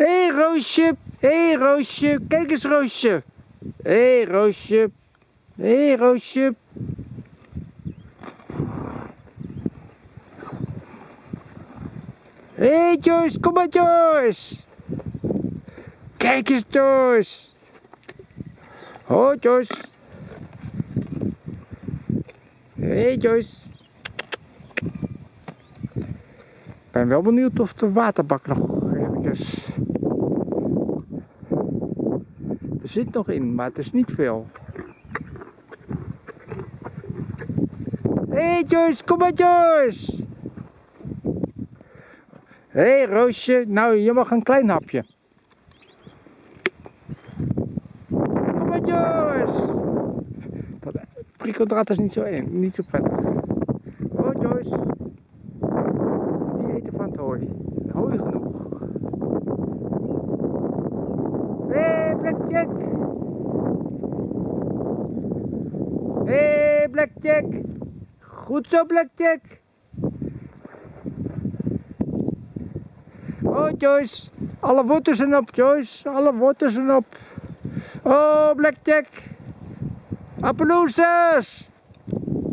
Hé hey, Roosje, hé hey, Roosje, kijk eens Roosje. Hé hey, Roosje, hé hey, Roosje. Hé hey, Joyce, kom maar Joyce. Kijk eens Joyce. Hoi Joyce. Hé hey, Joyce. Ik ben wel benieuwd of de waterbak nog eventjes... zit nog in, maar het is niet veel. Hé hey Joyce, kom maar Joyce! Hé hey, Roosje, nou je mag een klein hapje. Kom maar Joyce! Dat prikkeldraad is niet zo, eng, niet zo prettig. Oh Joyce. Die eten van het hooi. Hooi genoeg. Hé hey, Blackjack! Hé hey, Blackjack! Goed zo Blackjack! Oh Joyce, alle wortels zijn op Joyce, alle wortels zijn op. Oh Blackjack, Appaloosas!